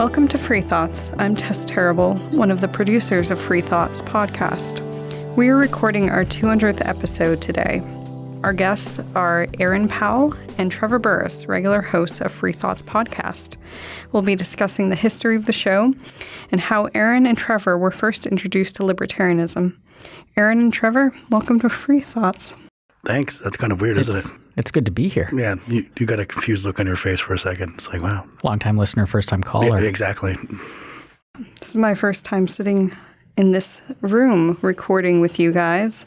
Welcome to Free Thoughts. I'm Tess Terrible, one of the producers of Free Thoughts podcast. We are recording our 200th episode today. Our guests are Aaron Powell and Trevor Burrus, regular hosts of Free Thoughts podcast. We'll be discussing the history of the show and how Aaron and Trevor were first introduced to libertarianism. Aaron and Trevor, welcome to Free Thoughts. Thanks. That's kind of weird, it's, isn't it? It's good to be here. Yeah, you, you got a confused look on your face for a second. It's like, wow. Long time listener, first time caller. Yeah, exactly. This is my first time sitting in this room recording with you guys.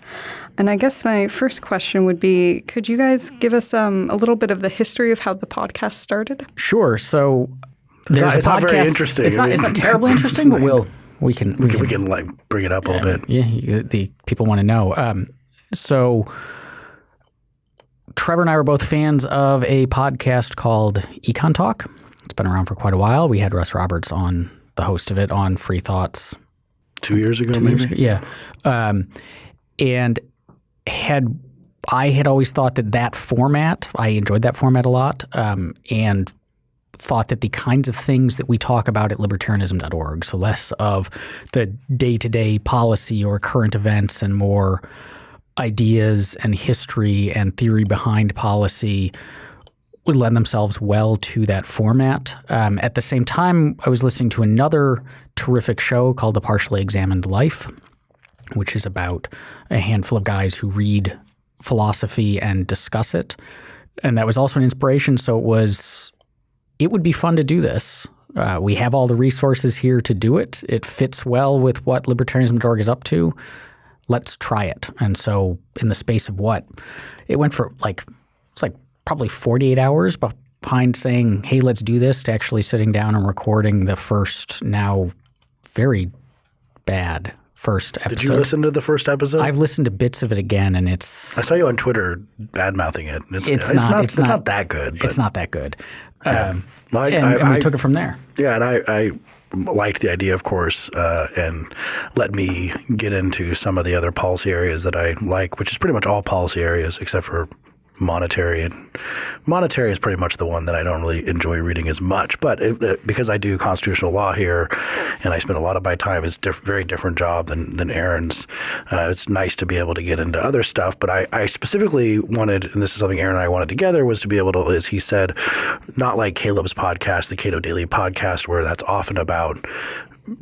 And I guess my first question would be could you guys give us um, a little bit of the history of how the podcast started? Sure. So there's not- a it's podcast. not very interesting. It's not, it's not terribly interesting, but we'll we can We can, we can like bring it up a little bit. Yeah, the people want to know. Um, so Trevor and I were both fans of a podcast called Econ Talk. It's been around for quite a while. We had Russ Roberts on the host of it on Free Thoughts Two years ago, two maybe. years ago. Yeah. Um, and had I had always thought that that format, I enjoyed that format a lot, um, and thought that the kinds of things that we talk about at libertarianism.org, so less of the day to day policy or current events and more ideas and history and theory behind policy would lend themselves well to that format. Um, at the same time, I was listening to another terrific show called The Partially Examined Life, which is about a handful of guys who read philosophy and discuss it. And that was also an inspiration. So it was, it would be fun to do this. Uh, we have all the resources here to do it. It fits well with what libertarianism.org is up to. Let's try it. And so, in the space of what? It went for like, it's like probably 48 hours behind saying, hey, let's do this, to actually sitting down and recording the first, now very bad first episode. Did you listen to the first episode? I've listened to bits of it again, and it's I saw you on Twitter bad mouthing it. It's, It's not- it's not- that good. But it's not that good. Um, I, and, I, and we I- took it from there. Yeah, and I, I liked the idea, of course, uh, and let me get into some of the other policy areas that I like, which is pretty much all policy areas except for monetary. And monetary is pretty much the one that I don't really enjoy reading as much. But it, it- because I do constitutional law here, and I spend a lot of my time, it's a diff- very different job than than Aaron's. Uh, it's nice to be able to get into other stuff. But I, I specifically wanted, and this is something Aaron and I wanted together, was to be able to, as he said, not like Caleb's podcast, the Cato Daily podcast, where that's often about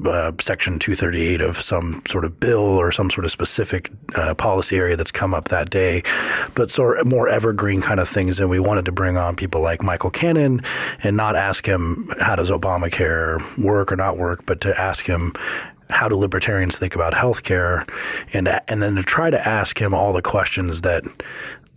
uh, Section 238 of some sort of bill or some sort of specific uh, policy area that's come up that day, but sort of more evergreen kind of things. And we wanted to bring on people like Michael Cannon and not ask him how does Obamacare work or not work, but to ask him how do libertarians think about healthcare, and and then to try to ask him all the questions that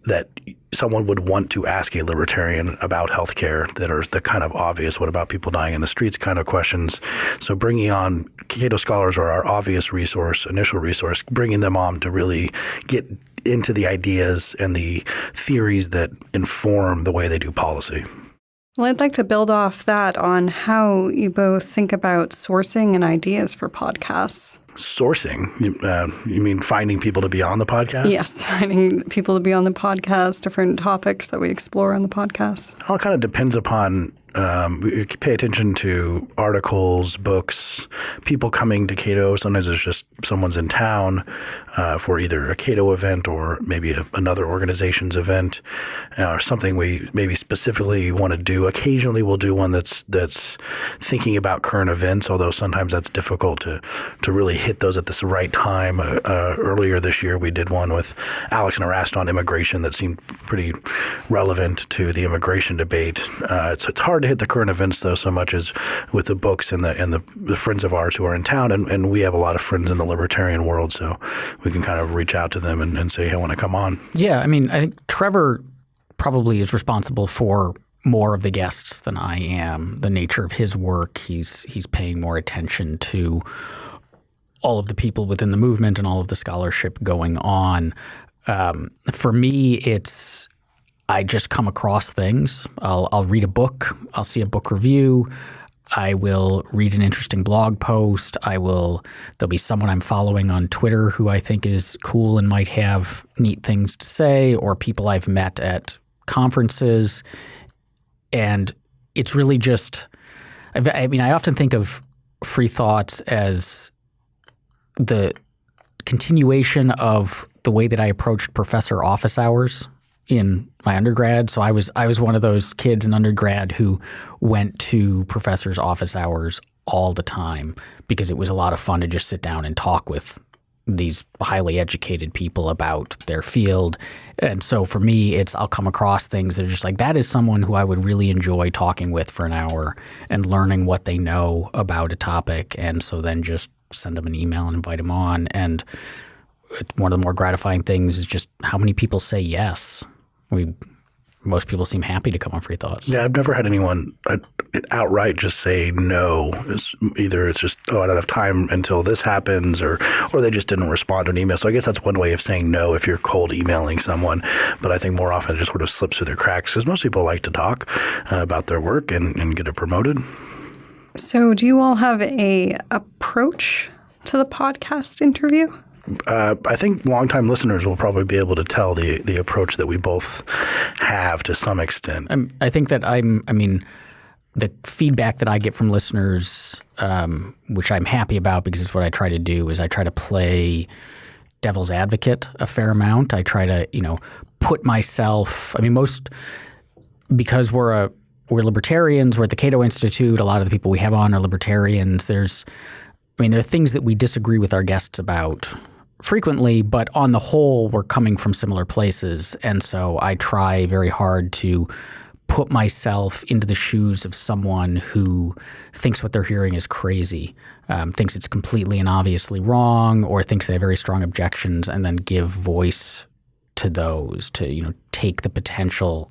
that someone would want to ask a libertarian about healthcare that are the kind of obvious what about people dying in the streets kind of questions. So bringing on Cato scholars are our obvious resource, initial resource, bringing them on to really get into the ideas and the theories that inform the way they do policy. Well, I'd like to build off that on how you both think about sourcing and ideas for podcasts. Sourcing, you- uh, you mean finding people to be on the podcast? Yes, finding people to be on the podcast, different topics that we explore on the podcast. It all kind of depends upon. Um, pay attention to articles, books, people coming to Cato. Sometimes it's just someone's in town uh, for either a Cato event or maybe a, another organization's event, uh, or something we maybe specifically want to do. Occasionally, we'll do one that's that's thinking about current events, although sometimes that's difficult to to really hit those at the right time. Uh, uh, earlier this year, we did one with Alex Nowrasteh on immigration that seemed pretty relevant to the immigration debate. Uh, it's, it's hard to hit the current events though so much as with the books and the and the, the friends of ours who are in town, and, and we have a lot of friends in the libertarian world, so we can kind of reach out to them and, and say, "Hey, I want to come on." Yeah, I mean, I think Trevor probably is responsible for more of the guests than I am. The nature of his work, he's he's paying more attention to all of the people within the movement and all of the scholarship going on. Um, for me, it's I just come across things. I'll, I'll read a book. I'll see a book review. I will read an interesting blog post. I will. There'll be someone I'm following on Twitter who I think is cool and might have neat things to say, or people I've met at conferences. And it's really just I've, mean, I often think of free thoughts as the continuation of the way that I approached professor office hours in my undergrad. So I was I was one of those kids in undergrad who went to professors' office hours all the time because it was a lot of fun to just sit down and talk with these highly educated people about their field. And so for me, it's I'll come across things that are just like that is someone who I would really enjoy talking with for an hour and learning what they know about a topic. And so then just send them an email and invite them on. And one of the more gratifying things is just how many people say yes. We most people seem happy to come on free thoughts. Yeah, I've never had anyone uh, outright just say no. It's either it's just oh I don't have time until this happens, or or they just didn't respond to an email. So I guess that's one way of saying no if you're cold emailing someone. But I think more often it just sort of slips through the cracks because most people like to talk uh, about their work and, and get it promoted. So, do you all have a approach to the podcast interview? Uh, I think longtime listeners will probably be able to tell the the approach that we both have to some extent. I'm, I think that I'm. I mean, the feedback that I get from listeners, um, which I'm happy about because it's what I try to do, is I try to play devil's advocate a fair amount. I try to, you know, put myself. I mean, most because we're a we're libertarians. We're at the Cato Institute. A lot of the people we have on are libertarians. There's, I mean, there are things that we disagree with our guests about frequently, but on the whole, we're coming from similar places. And so I try very hard to put myself into the shoes of someone who thinks what they're hearing is crazy, um, thinks it's completely and obviously wrong, or thinks they have very strong objections, and then give voice to those to you know take the potential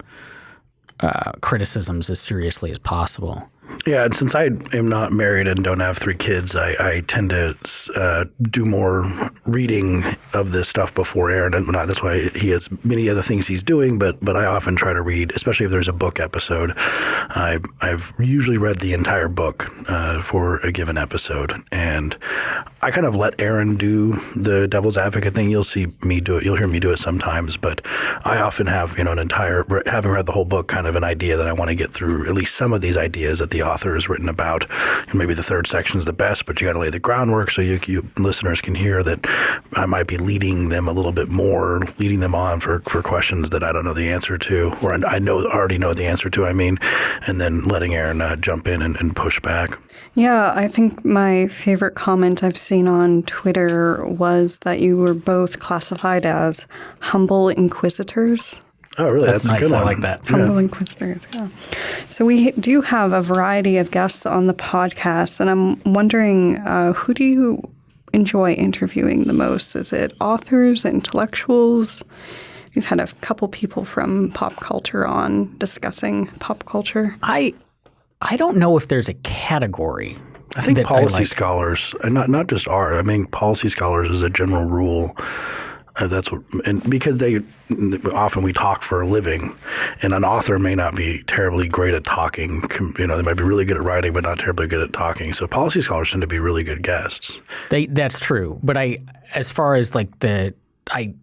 uh, criticisms as seriously as possible. Yeah, and since I am not married and don't have three kids, I, I tend to uh, do more reading of this stuff before Aaron. And not, that's why he has many other things he's doing. But but I often try to read, especially if there's a book episode. I, I've usually read the entire book uh, for a given episode, and I kind of let Aaron do the devil's advocate thing. You'll see me do it. You'll hear me do it sometimes, but I often have you know an entire having read the whole book, kind of an idea that I want to get through at least some of these ideas at the author has written about. And maybe the third section is the best, but you got to lay the groundwork so you, you, listeners can hear that I might be leading them a little bit more, leading them on for, for questions that I don't know the answer to, or I know already know the answer to. I mean, and then letting Aaron uh, jump in and, and push back. Yeah, I think my favorite comment I've seen on Twitter was that you were both classified as humble inquisitors. Oh, really? That's, That's nice. I like that. Humble yeah. Inquisitors. Yeah. So we do have a variety of guests on the podcast, and I'm wondering uh, who do you enjoy interviewing the most? Is it authors, intellectuals? We've had a couple people from pop culture on discussing pop culture. I I don't know if there's a category. I think policy I like. scholars, and not not just art. I mean, policy scholars as a general rule that's what, and because they often we talk for a living, and an author may not be terribly great at talking. You know, they might be really good at writing, but not terribly good at talking. So policy scholars tend to be really good guests. They that's true, but I, as far as like the I,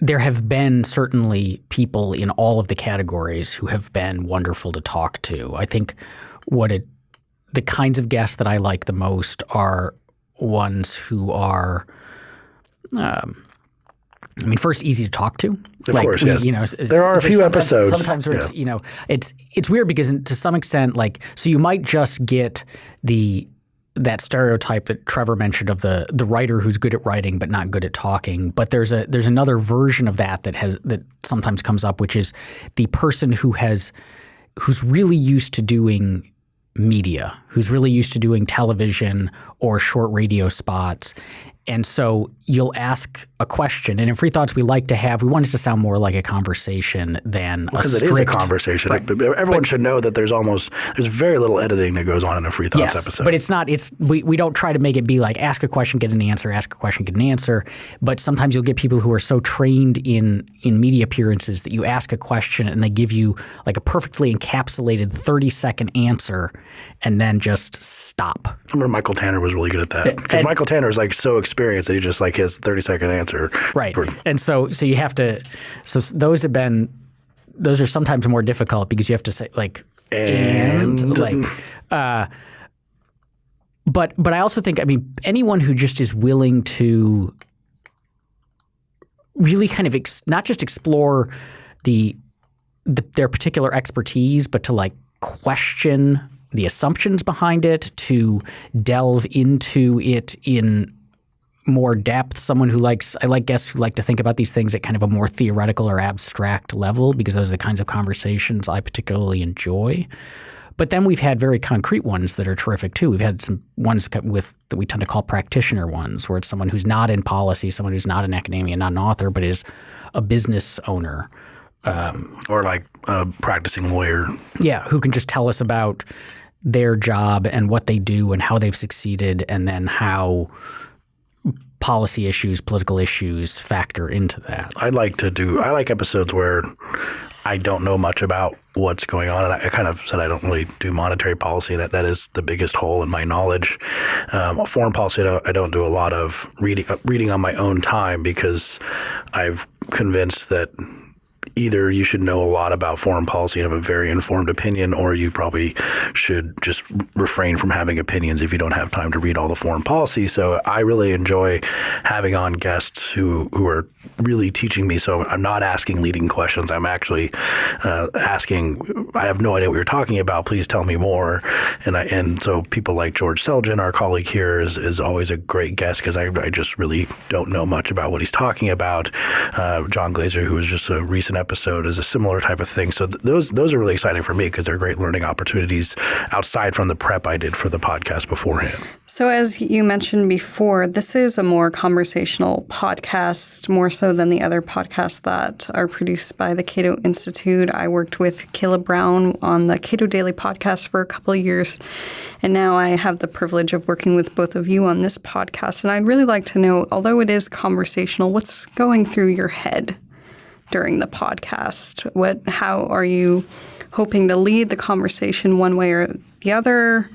there have been certainly people in all of the categories who have been wonderful to talk to. I think what it, the kinds of guests that I like the most are ones who are. Um, I mean, first, easy to talk to. Of like, course, yes. You know, there are a few sometimes, episodes. Sometimes yeah. it's you know, it's it's weird because to some extent, like, so you might just get the that stereotype that Trevor mentioned of the the writer who's good at writing but not good at talking. But there's a there's another version of that that has that sometimes comes up, which is the person who has who's really used to doing media, who's really used to doing television or short radio spots, and so you'll ask a question. And in Free Thoughts, we like to have, we want it to sound more like a conversation than a strict. Because it is a conversation. Right. Everyone but, should know that there's almost, there's very little editing that goes on in a Free Thoughts yes, episode. But it's not, it's, we, we don't try to make it be like ask a question, get an answer, ask a question, get an answer. But sometimes you'll get people who are so trained in, in media appearances that you ask a question and they give you like a perfectly encapsulated 30 second answer and then just stop. I remember Michael Tanner was really good at that. Because Michael Tanner is like so experienced that he just like his 30 second answer. Right. For, and so so you have to so those have been those are sometimes more difficult because you have to say like And, like uh, but but I also think I mean anyone who just is willing to really kind of ex- not just explore the, the their particular expertise, but to like question the assumptions behind it, to delve into it in more depth. Someone who likes, I like guests who like to think about these things at kind of a more theoretical or abstract level, because those are the kinds of conversations I particularly enjoy. But then we've had very concrete ones that are terrific too. We've had some ones with that we tend to call practitioner ones, where it's someone who's not in policy, someone who's not in academia, not an author, but is a business owner. Um, or like a practicing lawyer. Yeah, who can just tell us about their job and what they do and how they've succeeded, and then how policy issues, political issues factor into that. I like to do. I like episodes where I don't know much about what's going on, and I, kind of said I don't really do monetary policy. That that is the biggest hole in my knowledge. Um, foreign policy, I don't, I don't, do a lot of reading reading on my own time because I've convinced that either you should know a lot about foreign policy and have a very informed opinion, or you probably should just refrain from having opinions if you don't have time to read all the foreign policy. So I really enjoy having on guests who who are really teaching me. So I'm not asking leading questions. I'm actually uh, asking. I have no idea what you're talking about. Please tell me more. And I and so people like George Selgin, our colleague here, is is always a great guest because I, I just really don't know much about what he's talking about. Uh, John Glaser, who was just a recent episode is a similar type of thing. So th- those those are really exciting for me because they're great learning opportunities outside from the prep I did for the podcast beforehand. So as you mentioned before, this is a more conversational podcast, more so than the other podcasts that are produced by the Cato Institute. I worked with Caleb Brown on the Cato Daily podcast for a couple of years, and now I have the privilege of working with both of you on this podcast. And I'd really like to know, although it is conversational, what's going through your head during the podcast? What, how are you hoping to lead the conversation one way or the other?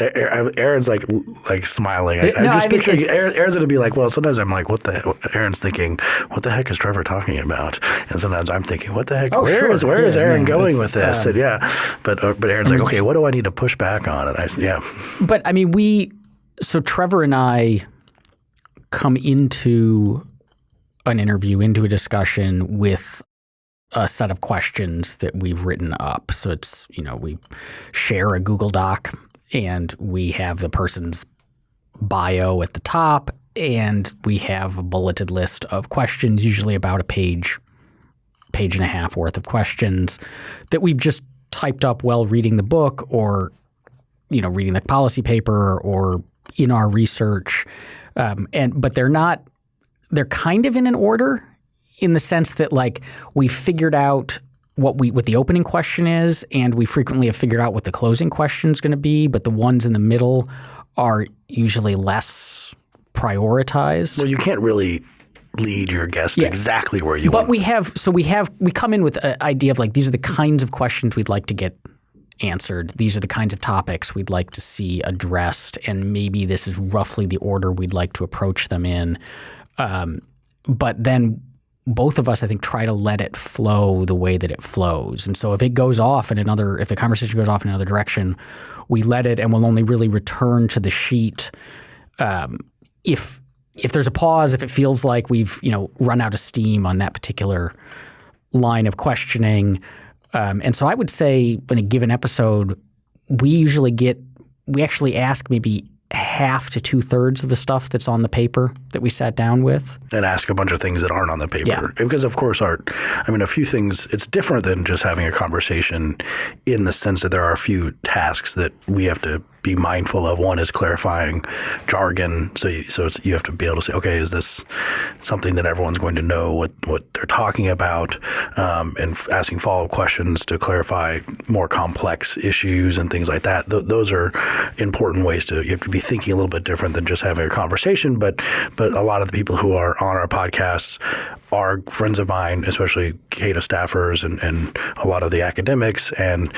Aaron's like like smiling. I, no, I just I mean, picture Aaron, Aaron's gonna be like, well, sometimes I'm like, what the? Aaron's thinking, what the heck is Trevor talking about? And sometimes I'm thinking, what the heck? Oh, where sure. is, where yeah, is Aaron yeah, going with this? Um, and yeah, but uh, but Aaron's like, okay, what do I need to push back on? And I said, yeah. But I mean, we so Trevor and I come into an interview, into a discussion with a set of questions that we've written up. So it's, you know, we share a Google Doc and we have the person's bio at the top and we have a bulleted list of questions, usually about a page, page and a half worth of questions that we've just typed up while reading the book or, you know, reading the policy paper or in our research. Um, and but they're not they're kind of in an order in the sense that like we figured out what we what the opening question is and we frequently have figured out what the closing question is going to be but the ones in the middle are usually less prioritized well you can't really lead your guest yeah. exactly where you want. but want we have so we have we come in with an idea of like these are the kinds of questions we'd like to get answered these are the kinds of topics we'd like to see addressed and maybe this is roughly the order we'd like to approach them in um, but then both of us, I think, try to let it flow the way that it flows. And so if it goes off in another, if the conversation goes off in another direction, we let it and we'll only really return to the sheet um, if if there's a pause, if it feels like we've you know run out of steam on that particular line of questioning. Um, and so I would say in a given episode, we usually get we actually ask maybe half to two thirds of the stuff that's on the paper that we sat down with. And ask a bunch of things that aren't on the paper. Yeah. Because, of course, art, I mean, a few things, it's different than just having a conversation in the sense that there are a few tasks that we have to be mindful of. One is clarifying jargon, so you, so you have to be able to say, okay, is this something that everyone's going to know what what they're talking about, um, and asking follow up questions to clarify more complex issues and things like that. Th- those are important ways to you have to be thinking a little bit different than just having a conversation. But but a lot of the people who are on our podcasts are friends of mine, especially Cato staffers and, and a lot of the academics and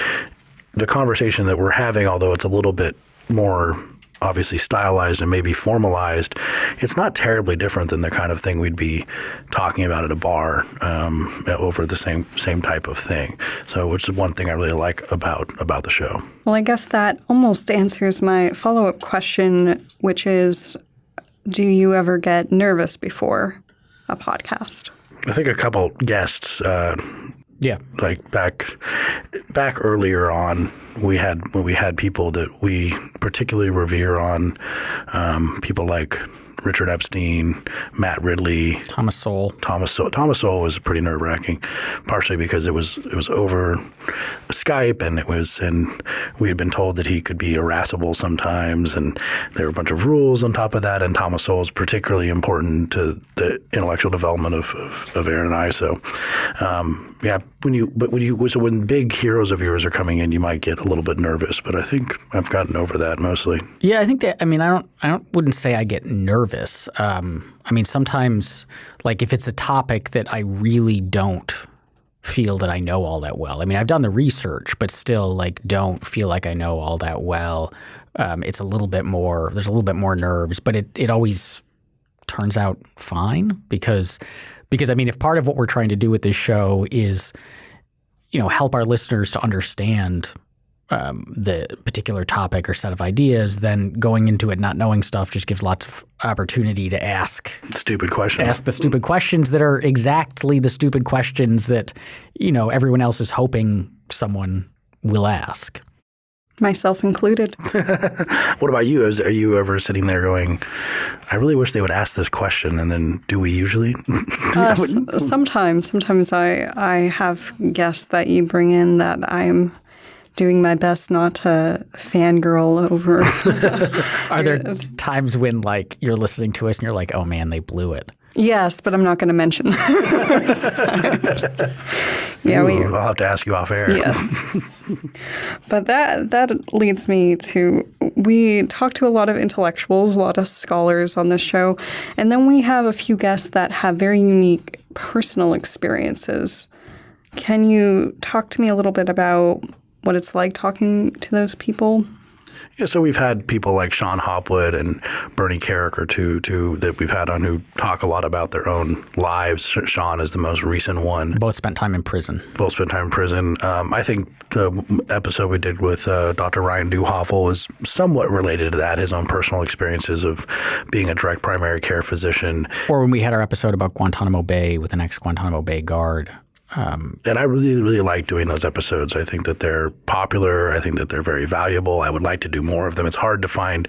the conversation that we're having, although it's a little bit more obviously stylized and maybe formalized, it's not terribly different than the kind of thing we'd be talking about at a bar um, over the same same type of thing. So, which is one thing I really like about about the show. Well, I guess that almost answers my follow up question, which is, do you ever get nervous before a podcast? I think a couple guests. Uh, yeah, like back back earlier on, we had when we had people that we particularly revere on um, people like Richard Epstein, Matt Ridley, Thomas Sowell. Thomas Sowell. Thomas Sowell was pretty nerve wracking, partially because it was it was over Skype and it was and we had been told that he could be irascible sometimes and there were a bunch of rules on top of that and Thomas Sowell is particularly important to the intellectual development of, of, of Aaron and I. So um, yeah, when you but when you so when big heroes of yours are coming in, you might get a little bit nervous. But I think I've gotten over that mostly. Yeah, I think that. I mean, I don't. I don't. Wouldn't say I get nervous. Um, I mean, sometimes, like if it's a topic that I really don't feel that I know all that well. I mean, I've done the research, but still, like, don't feel like I know all that well. Um, it's a little bit more. There's a little bit more nerves, but it it always turns out fine because because I mean, if part of what we're trying to do with this show is, you know, help our listeners to understand um, the particular topic or set of ideas, then going into it not knowing stuff just gives lots of opportunity to ask stupid questions. Ask the stupid questions that are exactly the stupid questions that you know everyone else is hoping someone will ask myself included. what about you? Is, are you ever sitting there going, I really wish they would ask this question? And then do we usually? uh, sometimes. Sometimes I, I have guests that you bring in that I'm doing my best not to fangirl over. Are there times when like you're listening to us and you're like, oh man, they blew it? Yes, but I'm not going to mention those Yeah, Ooh, we. I'll have to ask you off air. Yes, but that that leads me to we talk to a lot of intellectuals, a lot of scholars on this show, and then we have a few guests that have very unique personal experiences. Can you talk to me a little bit about what it's like talking to those people? Yeah, so we've had people like Shon Hopwood and Bernie Kerik too, too, that we've had on who talk a lot about their own lives. Sean is the most recent one. Both spent time in prison. Both spent time in prison. Um, I think the episode we did with uh, Dr. Ryan Neuhofel is somewhat related to that, his own personal experiences of being a direct primary care physician. Or when we had our episode about Guantanamo Bay with an ex Guantanamo Bay guard um, and I really, really like doing those episodes. I think that they're popular. I think that they're very valuable. I would like to do more of them. It's hard to find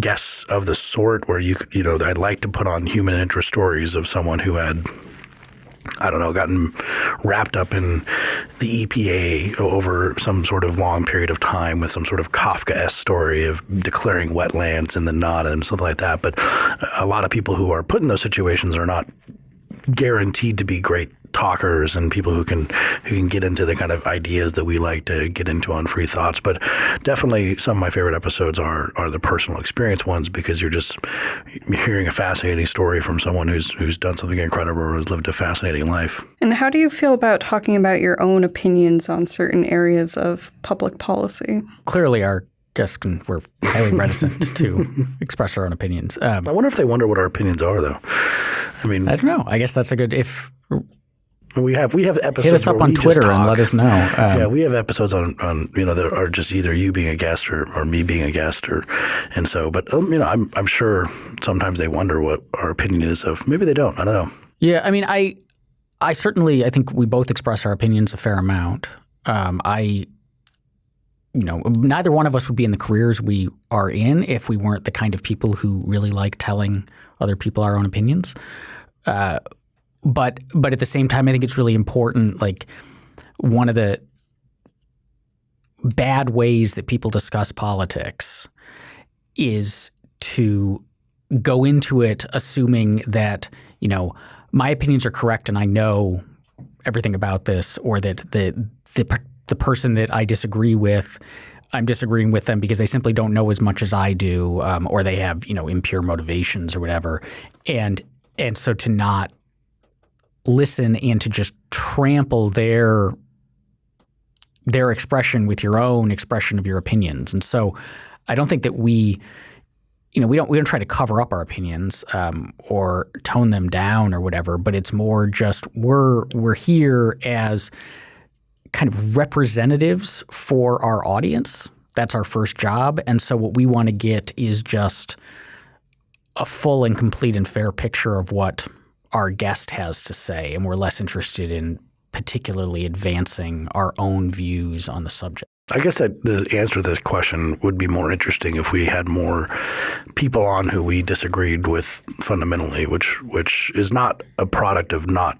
guests of the sort where you, you know, I'd like to put on human interest stories of someone who had I don't know, gotten wrapped up in the EPA over some sort of long period of time with some sort of Kafka-esque story of declaring wetlands in the NADA and something like that. But a lot of people who are put in those situations are not guaranteed to be great talkers and people who can who can get into the kind of ideas that we like to get into on free thoughts. But definitely some of my favorite episodes are are the personal experience ones because you're just hearing a fascinating story from someone who's who's done something incredible or has lived a fascinating life. And how do you feel about talking about your own opinions on certain areas of public policy? Clearly our guests can, we're highly reticent to express our own opinions. Um, I wonder if they wonder what our opinions are, though. I mean, I don't know. I guess that's a good if we have we have episodes. Hit us up on Twitter and let us know. Um, yeah, we have episodes on, on you know that are just either you being a guest or, or me being a guest or and so. But um, you know, I'm I'm sure sometimes they wonder what our opinion is of. Maybe they don't. I don't know. Yeah, I mean, I I certainly I think we both express our opinions a fair amount. Um, I you know, neither one of us would be in the careers we are in if we weren't the kind of people who really like telling other people our own opinions. Uh, but but at the same time, I think it's really important. Like one of the bad ways that people discuss politics is to go into it assuming that you know my opinions are correct and I know everything about this, or that the the the person that I disagree with. I'm disagreeing with them because they simply don't know as much as I do, um, or they have you know impure motivations or whatever, and and so to not listen and to just trample their their expression with your own expression of your opinions. And so I don't think that we you know, we don't we don't try to cover up our opinions um, or tone them down or whatever, but it's more just we're we're here as kind of representatives for our audience. That's our first job, and so what we want to get is just a full and complete and fair picture of what our guest has to say, and we're less interested in particularly advancing our own views on the subject. I guess that the answer to this question would be more interesting if we had more people on who we disagreed with fundamentally, which which is not a product of not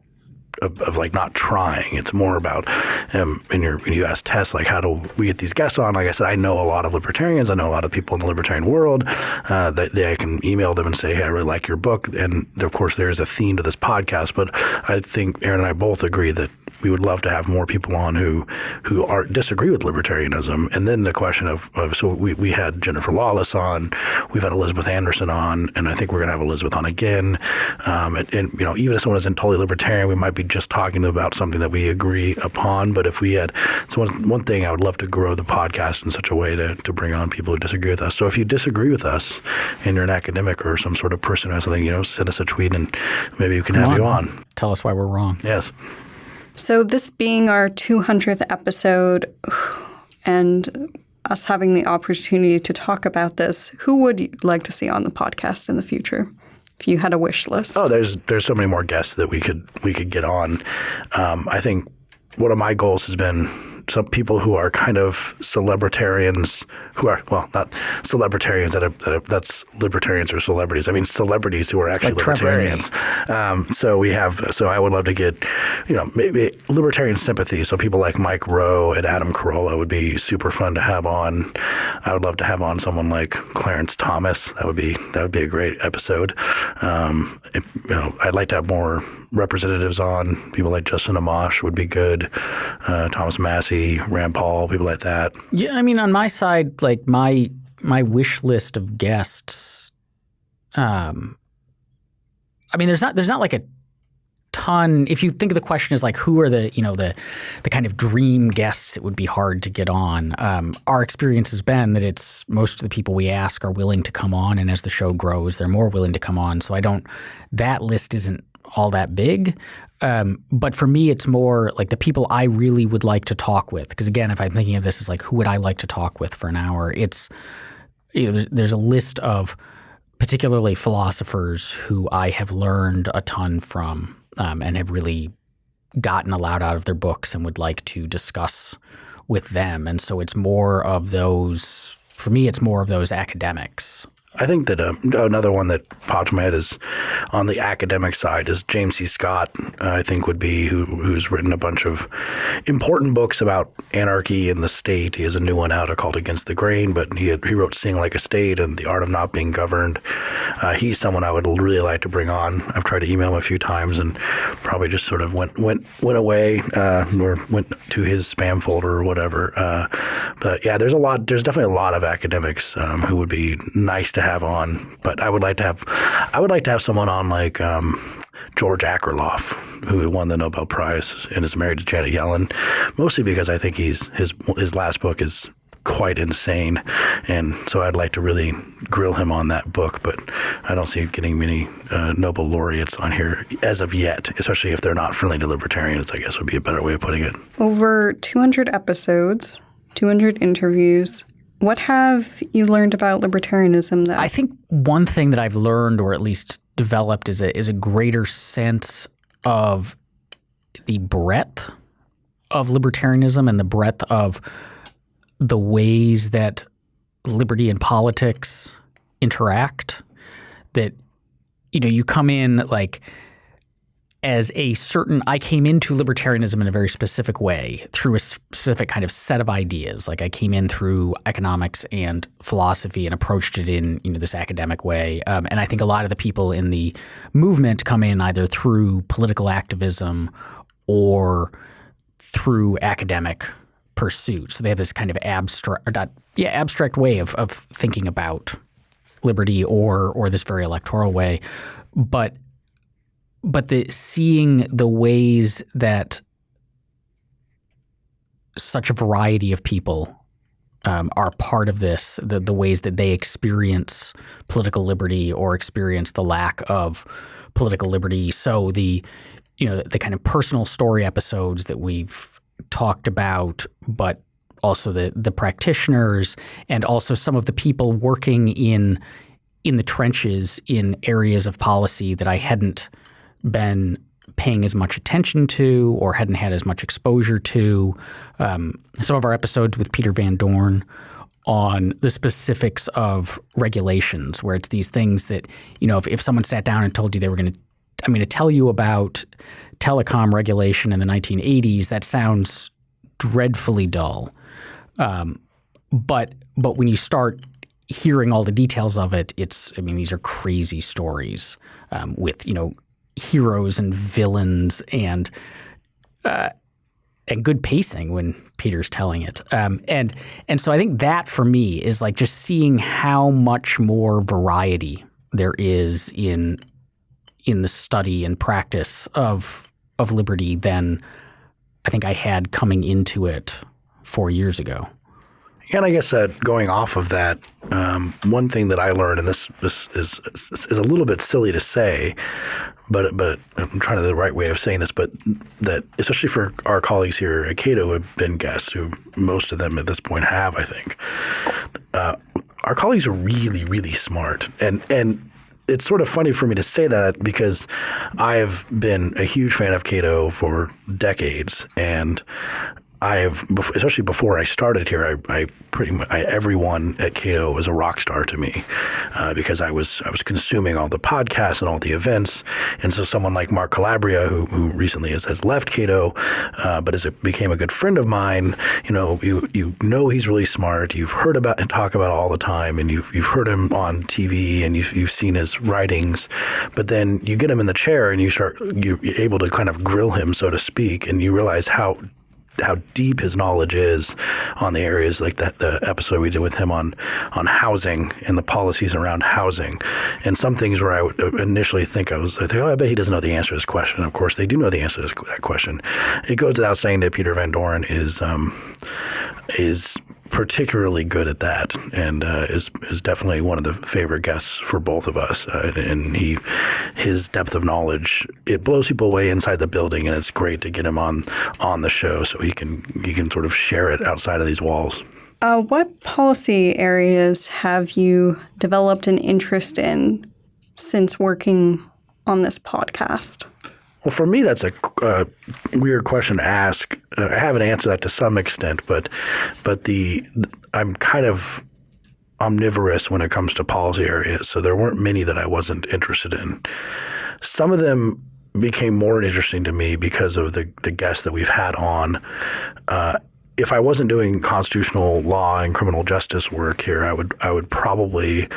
of, of, like not trying. It's more about um, when, you when you ask Tess like how do we get these guests on? Like I said, I know a lot of libertarians. I know a lot of people in the libertarian world. Uh, that they, I can email them and say, hey, I really like your book. And of course, there is a theme to this podcast. But I think Aaron and I both agree that we would love to have more people on who who are disagree with libertarianism. And then the question of, of so we, we had Jennifer Lawless on, we've had Elizabeth Anderson on, and I think we're going to have Elizabeth on again. Um, and, and, you know, even if someone isn't totally libertarian, we might be just talking about something that we agree upon. But if we had, so one, one thing I would love to grow the podcast in such a way to, to bring on people who disagree with us. So if you disagree with us and you're an academic or some sort of person who has something, you know, send us a tweet and maybe we can Come have on. you on. Tell us why we're wrong. Yes. So, this being our 200th episode and us having the opportunity to talk about this, who would you like to see on the podcast in the future? If you had a wish list. Oh, there's there's so many more guests that we could we could get on. Um, I think one of my goals has been some people who are kind of celebritarians who are well not celebritarians that, are, that are, that's libertarians or celebrities. I mean celebrities who are actually like libertarians. Um, so we have so I would love to get you know maybe libertarian sympathy. So people like Mike Rowe and Adam Carolla would be super fun to have on. I would love to have on someone like Clarence Thomas. That would be that would be a great episode. Um, you know, I'd like to have more representatives on. People like Justin Amash would be good. Uh, Thomas Massie, Rand Paul, people like that. Yeah, I mean, on my side, like my my wish list of guests. Um, I mean, there's not there's not like a ton. If you think of the question as like who are the you know the the kind of dream guests it would be hard to get on. Um, our experience has been that it's most of the people we ask are willing to come on, and as the show grows, they're more willing to come on. So I don't. That list isn't all that big. Um, but for me, it's more like the people I really would like to talk with. Because again, if I'm thinking of this as like who would I like to talk with for an hour, it's you know there's, there's a list of particularly philosophers who I have learned a ton from um, and have really gotten a lot out of their books and would like to discuss with them. And so it's more of those. For me, it's more of those academics I think that uh, another one that popped in my head is on the academic side is James C. Scott. Uh, I think would be who, who's written a bunch of important books about anarchy in the state. He has a new one out called Against the Grain, but he had, he wrote Seeing Like a State and The Art of Not Being Governed. Uh, he's someone I would really like to bring on. I've tried to email him a few times and probably just sort of went went went away uh, or went to his spam folder or whatever. Uh, but yeah, there's a lot. There's definitely a lot of academics um, who would be nice to have on, but I would like to have I would like to have someone on like um, George Akerlof, who won the Nobel Prize and is married to Janet Yellen, mostly because I think he's his his last book is quite insane, and so I'd like to really grill him on that book. But I don't see getting many uh, Nobel laureates on here as of yet, especially if they're not friendly to libertarians. I guess would be a better way of putting it. Over 200 episodes, 200 interviews. What have you learned about libertarianism that I think one thing that I've learned or at least developed is a is a greater sense of the breadth of libertarianism and the breadth of the ways that liberty and politics interact. That you know you come in like as a certain I came into libertarianism in a very specific way through a specific kind of set of ideas. Like I came in through economics and philosophy and approached it in you know this academic way. Um, and I think a lot of the people in the movement come in either through political activism or through academic pursuit. So they have this kind of abstract, not, yeah, abstract way of of thinking about liberty or or this very electoral way, but but the seeing the ways that such a variety of people um, are part of this, the, the ways that they experience political liberty or experience the lack of political liberty. So the you know the, the kind of personal story episodes that we've talked about, but also the the practitioners and also some of the people working in in the trenches in areas of policy that I hadn't been paying as much attention to or hadn't had as much exposure to. Um, some of our episodes with Peter Van Doren on the specifics of regulations, where it's these things that, you know, if, if someone sat down and told you they were going to, I'm going to tell you about telecom regulation in the 1980s, that sounds dreadfully dull. Um, but but when you start hearing all the details of it, it's I mean these are crazy stories um, with you know heroes and villains and uh, and good pacing when Peter's telling it. Um, and and so I think that for me is like just seeing how much more variety there is in in the study and practice of of liberty than I think I had coming into it four years ago. And I guess uh, going off of that, um, one thing that I learned, and this, this is, is, a little bit silly to say, but but I'm trying to the right way of saying this, but that especially for our colleagues here at Cato have been guests, who most of them at this point have, I think, uh, our colleagues are really really smart, and and it's sort of funny for me to say that because I've been a huge fan of Cato for decades, and I have, especially before I started here, I, I pretty much I, everyone at Cato was a rock star to me uh, because I was I was consuming all the podcasts and all the events, and so someone like Mark Calabria, who, who recently has, has left Cato, uh, but as it became a good friend of mine, you know, you you know he's really smart. You've heard about and talk about all the time, and you've you've heard him on TV and you've you've seen his writings, but then you get him in the chair and you start you're able to kind of grill him, so to speak, and you realize how how deep his knowledge is on the areas like that the episode we did with him on on housing and the policies around housing. And some things where I would initially think I was I think oh I bet he doesn't know the answer to this question. Of course they do know the answer to that question. It goes without saying that Peter Van Doren is um, is particularly good at that, and uh, is is definitely one of the favorite guests for both of us. Uh, and he, his depth of knowledge, it blows people away inside the building, and it's great to get him on on the show so he can he can sort of share it outside of these walls. Uh, what policy areas have you developed an interest in since working on this podcast? Well, for me, that's a uh, weird question to ask. Uh, I have an answer that to some extent, but but the I'm kind of omnivorous when it comes to policy areas. So there weren't many that I wasn't interested in. Some of them became more interesting to me because of the the guests that we've had on. Uh, if I wasn't doing constitutional law and criminal justice work here, I would I would probably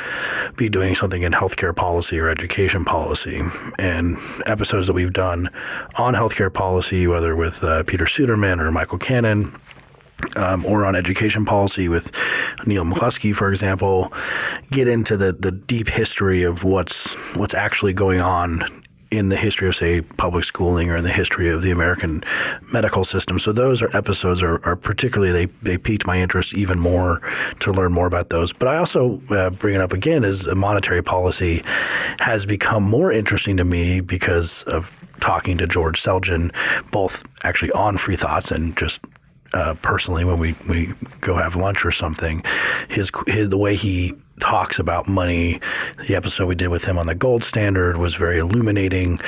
be doing something in healthcare policy or education policy. And episodes that we've done on healthcare policy, whether with uh, Peter Suderman or Michael Cannon, um, or on education policy with Neil McCluskey, for example, get into the the deep history of what's what's actually going on in the history of, say, public schooling or in the history of the American medical system. So those are episodes are, are particularly they they piqued my interest even more to learn more about those. But I also uh, bring it up again as monetary policy has become more interesting to me because of talking to George Selgin, both actually on Free Thoughts and just uh, personally when we, we go have lunch or something. His, his the way he talks about money. The episode we did with him on the gold standard was very illuminating.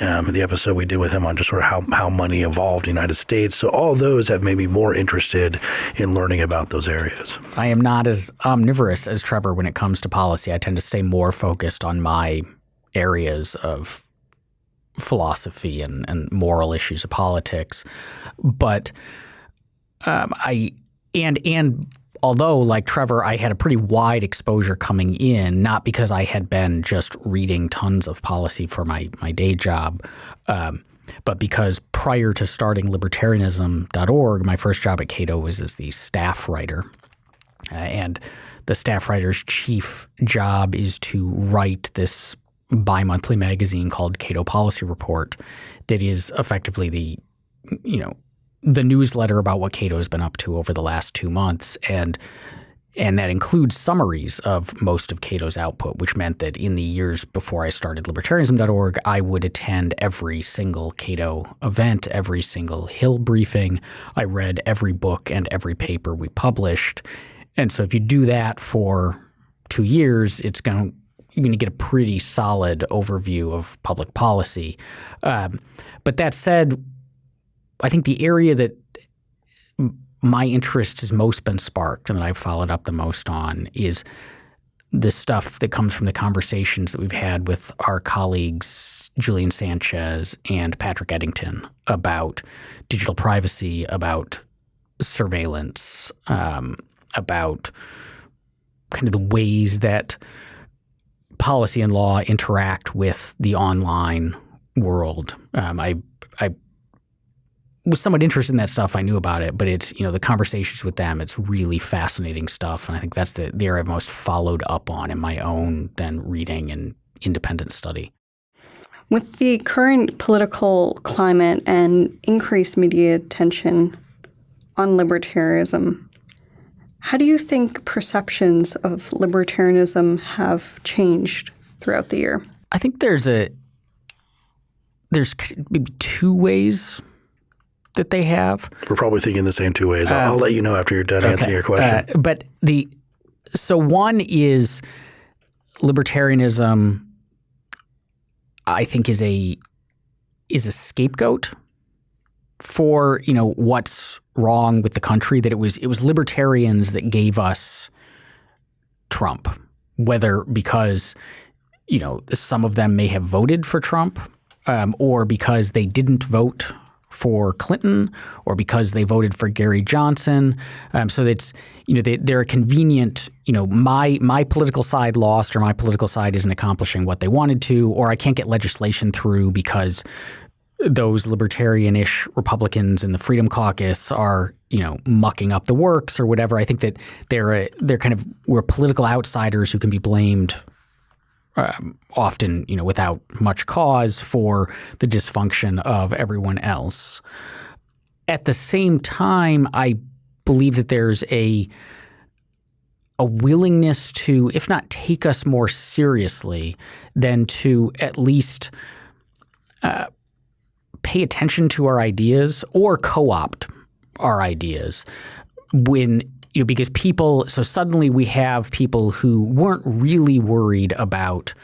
Um, the episode we did with him on just sort of how, how money evolved in the United States. So all those have made me more interested in learning about those areas. I am not as omnivorous as Trevor when it comes to policy. I tend to stay more focused on my areas of philosophy and, and moral issues of politics. But um, I and and although like Trevor, I had a pretty wide exposure coming in, not because I had been just reading tons of policy for my my day job, um, but because prior to starting libertarianism.org, my first job at Cato was as the staff writer, uh, and the staff writer's chief job is to write this bi-monthly magazine called Cato Policy Report that is effectively the you know the newsletter about what Cato has been up to over the last two months, and and that includes summaries of most of Cato's output, which meant that in the years before I started libertarianism.org, I would attend every single Cato event, every single Hill briefing. I read every book and every paper we published. And so if you do that for two years, it's going you're going to get a pretty solid overview of public policy. Um, but that said, I think the area that my interest has most been sparked and that I've followed up the most on is the stuff that comes from the conversations that we've had with our colleagues Julian Sanchez and Patrick Eddington about digital privacy, about surveillance, um, about kind of the ways that policy and law interact with the online world. Um, I I was somewhat interested in that stuff. I knew about it, but it's you know the conversations with them. It's really fascinating stuff, and I think that's the the area I've most followed up on in my own then reading and independent study. With the current political climate and increased media attention on libertarianism, how do you think perceptions of libertarianism have changed throughout the year? I think there's a there's maybe two ways that they have. We're probably thinking the same two ways. I'll, um, I'll let you know after you're done okay. answering your question. Uh, but the so one is libertarianism. I think is a is a scapegoat for you know what's wrong with the country. That it was it was libertarians that gave us Trump, whether because you know some of them may have voted for Trump um, or because they didn't vote for Clinton or because they voted for Gary Johnson. Um, so it's you know they, they're a convenient you know my my political side lost or my political side isn't accomplishing what they wanted to or I can't get legislation through because those libertarian-ish Republicans in the Freedom Caucus are you know mucking up the works or whatever. I think that they're a, they're kind of we're political outsiders who can be blamed um, often you know without much cause for the dysfunction of everyone else. At the same time, I believe that there's a a willingness to, if not take us more seriously, then to at least uh, pay attention to our ideas or co-opt our ideas when you know, because people, so suddenly we have people who weren't really worried about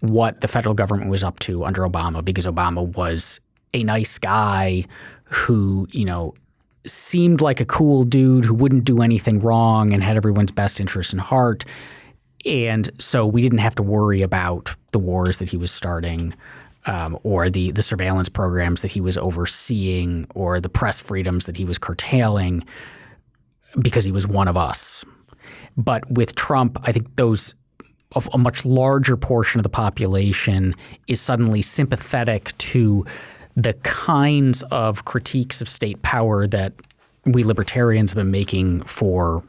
what the federal government was up to under Obama because Obama was a nice guy who, you know, seemed like a cool dude who wouldn't do anything wrong and had everyone's best interest in heart. And so we didn't have to worry about the wars that he was starting um, or the, the surveillance programs that he was overseeing or the press freedoms that he was curtailing because he was one of us. But with Trump, I think those a much larger portion of the population is suddenly sympathetic to the kinds of critiques of state power that we libertarians have been making for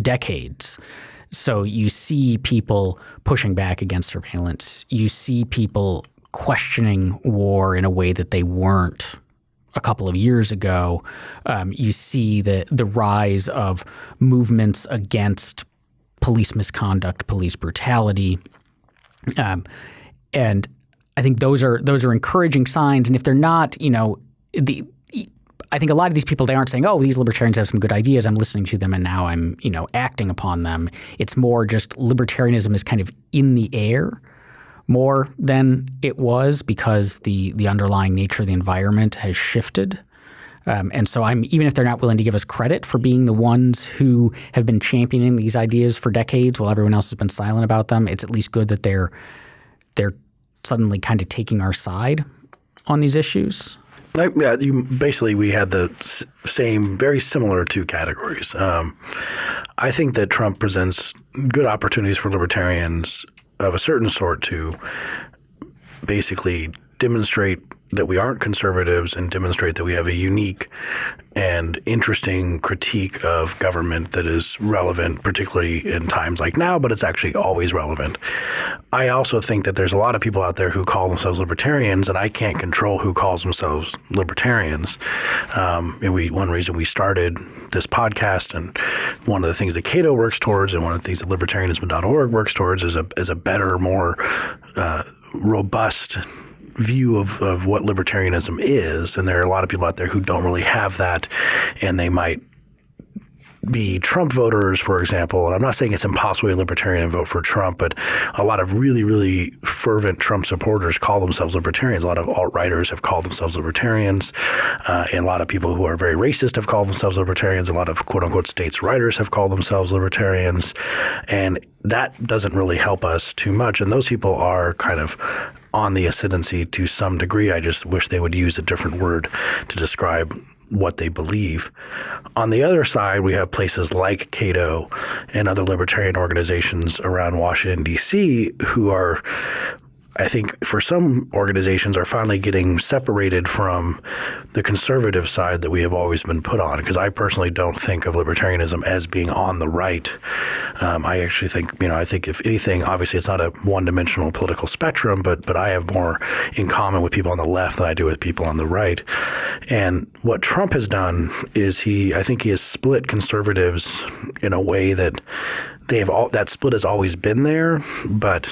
decades. So you see people pushing back against surveillance. You see people questioning war in a way that they weren't a couple of years ago, um, you see the the rise of movements against police misconduct, police brutality, um, and I think those are those are encouraging signs. And if they're not, you know, the I think a lot of these people they aren't saying, "Oh, these libertarians have some good ideas. I'm listening to them, and now I'm you know acting upon them." It's more just libertarianism is kind of in the air more than it was because the the underlying nature of the environment has shifted. Um, and so I'm even if they're not willing to give us credit for being the ones who have been championing these ideas for decades while everyone else has been silent about them, it's at least good that they're they're suddenly kind of taking our side on these issues. yeah, you, basically, we had the same, very similar two categories. Um, I think that Trump presents good opportunities for libertarians of a certain sort to basically demonstrate that we aren't conservatives and demonstrate that we have a unique and interesting critique of government that is relevant, particularly in times like now, but it's actually always relevant. I also think that there's a lot of people out there who call themselves libertarians, and I can't control who calls themselves libertarians. Um, and we one reason we started this podcast, and one of the things that Cato works towards, and one of the things that libertarianism.org works towards, is a is a better, more uh, robust view of, of what libertarianism is. And there are a lot of people out there who don't really have that, and they might be Trump voters, for example, and I'm not saying it's impossible to be libertarian and vote for Trump, but a lot of really, really fervent Trump supporters call themselves libertarians. A lot of alt-righters have called themselves libertarians, uh, and a lot of people who are very racist have called themselves libertarians. A lot of quote-unquote states' righters have called themselves libertarians, and that doesn't really help us too much. And those people are kind of on the ascendancy to some degree. I just wish they would use a different word to describe what they believe. On the other side, we have places like Cato and other libertarian organizations around Washington, D.C., who are I think for some organizations are finally getting separated from the conservative side that we have always been put on. Because I personally don't think of libertarianism as being on the right. Um, I actually think, you know, I think if anything, obviously it's not a one-dimensional political spectrum, but but I have more in common with people on the left than I do with people on the right. And what Trump has done is he, I think he has split conservatives in a way that they have all that split has always been there, but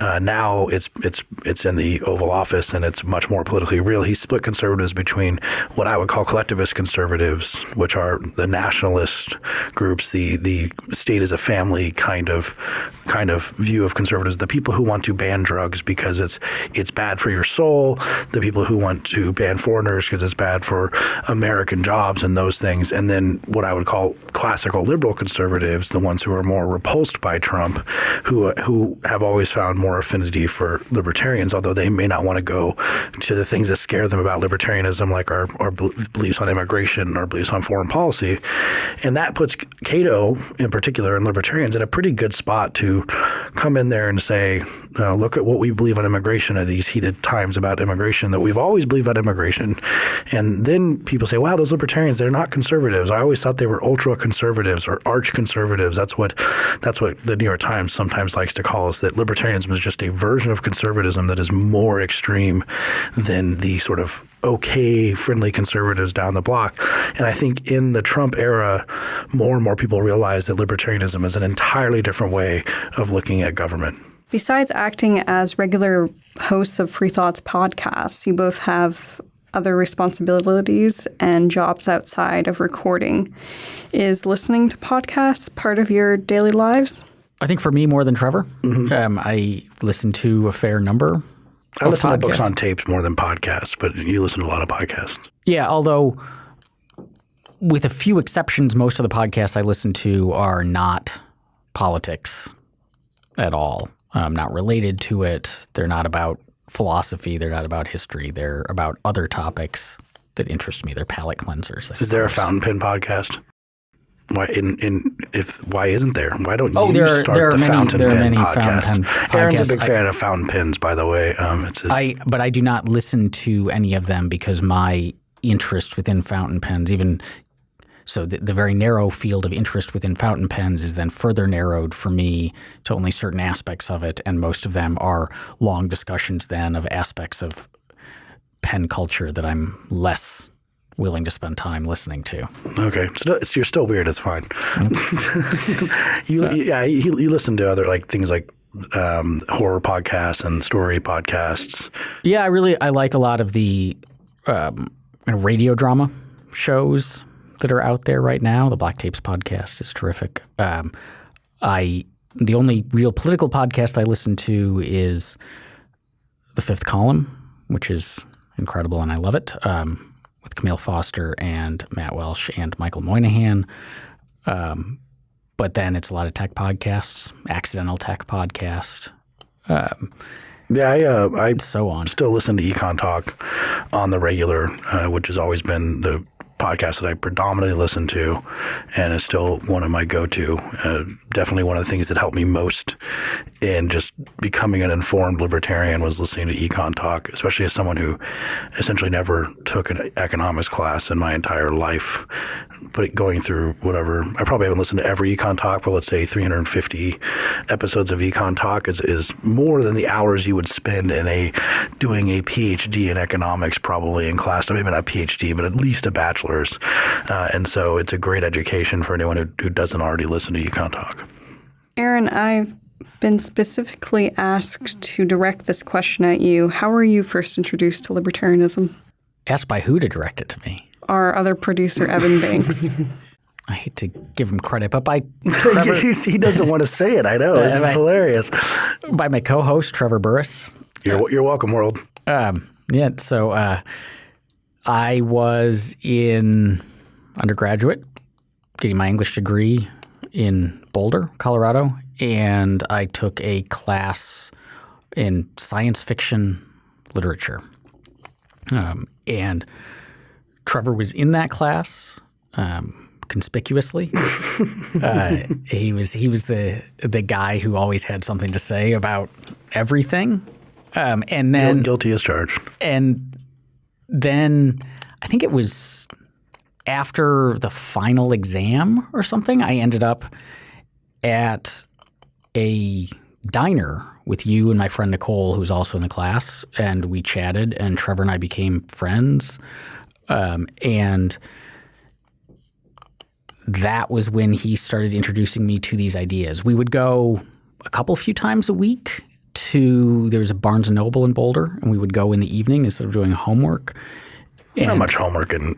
uh, now it's it's it's in the Oval Office and it's much more politically real. He split conservatives between what I would call collectivist conservatives, which are the nationalist groups, the the state as a family kind of kind of view of conservatives, the people who want to ban drugs because it's it's bad for your soul, the people who want to ban foreigners because it's bad for American jobs and those things, and then what I would call classical liberal conservatives, the ones who are more repulsed by Trump, who who have always found more more affinity for libertarians, although they may not want to go to the things that scare them about libertarianism, like our, our beliefs on immigration or beliefs on foreign policy. And that puts Cato, in particular, and libertarians in a pretty good spot to come in there and say, uh, look at what we believe on immigration at these heated times about immigration that we've always believed about immigration. And then people say, wow, those libertarians, they're not conservatives. I always thought they were ultra conservatives or arch conservatives. That's what that's what the New York Times sometimes likes to call us, that libertarianism is just a version of conservatism that is more extreme than the sort of okay, friendly conservatives down the block. And I think in the Trump era, more and more people realize that libertarianism is an entirely different way of looking at government. Besides acting as regular hosts of Free Thoughts podcasts, you both have other responsibilities and jobs outside of recording. Is listening to podcasts part of your daily lives? I think for me more than Trevor. Mm-hmm. Um, I listen to a fair number. I listen podcasts. to books on tapes more than podcasts, but you listen to a lot of podcasts. Yeah, although with a few exceptions, most of the podcasts I listen to are not politics at all. Um, not related to it. They're not about philosophy. They're not about history. They're about other topics that interest me. They're palate cleansers. Is there a fountain pen podcast? Why in, in if why isn't there? Why don't oh, you there are, start there are the many, fountain there pen are many podcast? Fountain pen Aaron's a big podcasts. fan of fountain pens, by the way. Um, it's his, I but I do not listen to any of them because my interest within fountain pens, even so, the, the very narrow field of interest within fountain pens is then further narrowed for me to only certain aspects of it, and most of them are long discussions then of aspects of pen culture that I'm less willing to spend time listening to. Okay, so, so you're still weird. It's fine. you, yeah, you, you listen to other like things like um, horror podcasts and story podcasts. Yeah, I really I like a lot of the um, radio drama shows that are out there right now. The Black Tapes podcast is terrific. Um, I the only real political podcast I listen to is the Fifth Column, which is incredible and I love it. Um, with Kmele Foster and Matt Welch and Michael Moynihan. Um, but then it's a lot of tech podcasts, accidental tech podcast. Um, yeah, I, uh, I so on. Still listen to Econ Talk on the regular, uh, which has always been the podcast that I predominantly listen to, and is still one of my go-to. Uh, definitely one of the things that helped me most in just becoming an informed libertarian was listening to Econ Talk, especially as someone who essentially never took an economics class in my entire life. But going through whatever, I probably haven't listened to every Econ Talk, but let's say 350 episodes of Econ Talk is, is more than the hours you would spend in a doing a PhD in economics, probably in class. Maybe not a PhD, but at least a bachelor's. Uh, and so it's a great education for anyone who, who doesn't already listen to Econ Talk. Aaron, I've been specifically asked to direct this question at you. How were you first introduced to libertarianism? Asked by who to direct it to me? Our other producer, Evan Banks. I hate to give him credit, but by Trevor, he doesn't want to say it. I know. It's I- hilarious. by my co-host Trevor Burrus. You're, you're welcome, world. Um, yeah, so uh, I was in undergraduate, getting my English degree in Boulder, Colorado, and I took a class in science fiction literature. Um, and Trevor was in that class um, conspicuously. uh, he was he was the the guy who always had something to say about everything. Um, and then Guilty as charged. and then I think it was after the final exam or something, I ended up at a diner with you and my friend Nicole, who's also in the class, and we chatted, and Trevor and I became friends. Um, and that was when he started introducing me to these ideas. We would go a couple few times a week to there was a Barnes and Noble in Boulder, and we would go in the evening instead of doing homework. Not much homework in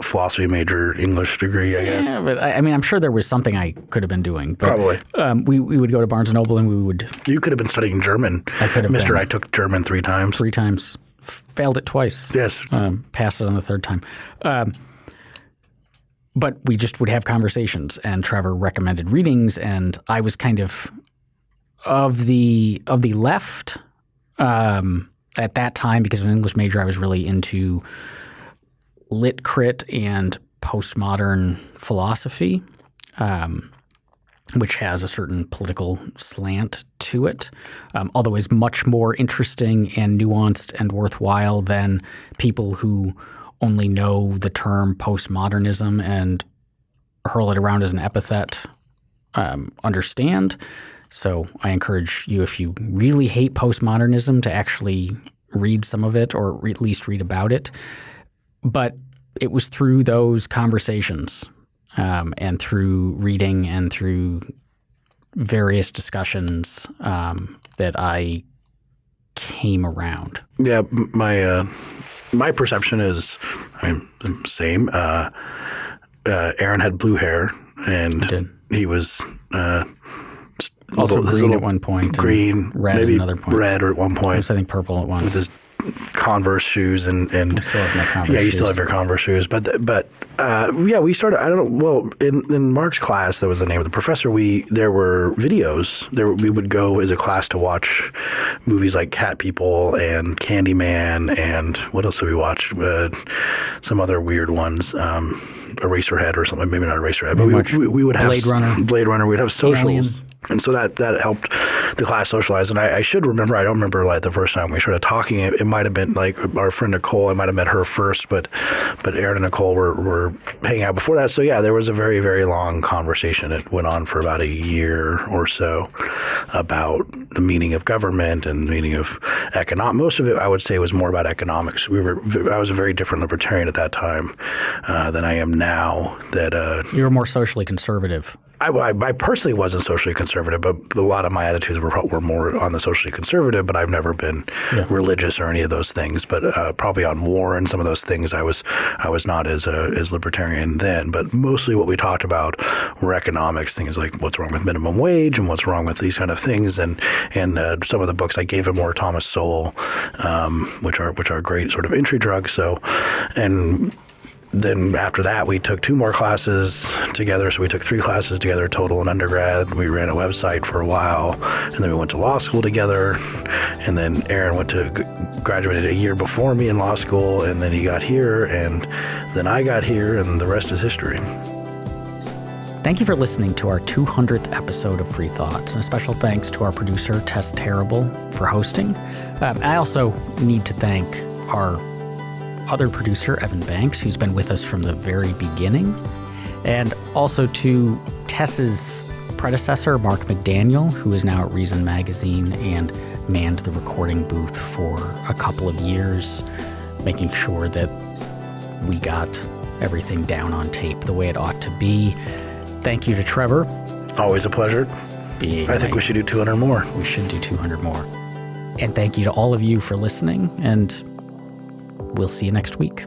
philosophy major English degree, I guess. Yeah, but I, I mean, I'm sure there was something I could have been doing. But, Probably. Um, we we would go to Barnes and Noble, and we would You could have been studying German. I could have Mister, been. I took German three times. three times, failed it twice. Yes. um, passed it on the third time. Um, but we just would have conversations, and Trevor recommended readings, and I was kind of of the of the left um, at that time because of an English major. I was really into lit crit and postmodern philosophy. Um, which has a certain political slant to it, um, although is much more interesting and nuanced and worthwhile than people who only know the term postmodernism and hurl it around as an epithet um, understand. So I encourage you, if you really hate postmodernism, to actually read some of it or at least read about it. But it was through those conversations um, and through reading and through various discussions um, that I came around. Yeah, my uh, my perception is, I mean, the same. Uh, uh, Aaron had blue hair, and did. he was uh, Also green at one point green, red at another point. red or at one point. I think, purple at once. Converse shoes and and still have my Converse yeah, you still shoes. have your Converse shoes, but th- but uh, yeah, we started. I don't know. Well, in, in Mark's class, that was the name of the professor. We there were videos. There we would go as a class to watch movies like Cat People and Candyman and what else did we watch? Uh, some other weird ones. Um, Eraserhead or something. Maybe not Eraserhead, but we, we, we would have Blade Runner. Blade Runner. We'd have socials. Alien. And so that that helped the class socialize. And I, I should remember, I don't remember like the first time we started talking. It, it might have been like our friend Nicole. I might have met her first, but but Aaron and Nicole were, were hanging out before that. So yeah, there was a very very long conversation. It went on for about a year or so about the meaning of government and the meaning of economic. Most of it, I would say, was more about economics. We were I was a very different libertarian at that time uh, than I am now. That uh, you were more socially conservative. I, I, I personally wasn't socially conservative, but a lot of my attitudes were, were more on the socially conservative. But I've never been religious or any of those things. But uh, probably on war and some of those things, I was I was not as uh, as libertarian then. But mostly what we talked about were economics, things like what's wrong with minimum wage and what's wrong with these kind of things. And and uh, some of the books I gave him were Thomas Sowell, um, which are which are great sort of entry drugs. So and then after that, we took two more classes together. So we took three classes together total in undergrad. We ran a website for a while, and then we went to law school together. And then Aaron went to graduated a year before me in law school, and then he got here, and then I got here, and the rest is history. Thank you for listening to our 200th episode of Free Thoughts, and a special thanks to our producer, Tess Terrible, for hosting. Um, I also need to thank our other producer, Evan Banks, who's been with us from the very beginning, and also to Tess's predecessor, Mark McDaniel, who is now at Reason Magazine and manned the recording booth for a couple of years, making sure that we got everything down on tape the way it ought to be. Thank you to Trevor. Always a pleasure. Being I think we should do 200 more. we should do 200 more. And thank you to all of you for listening, and we'll see you next week.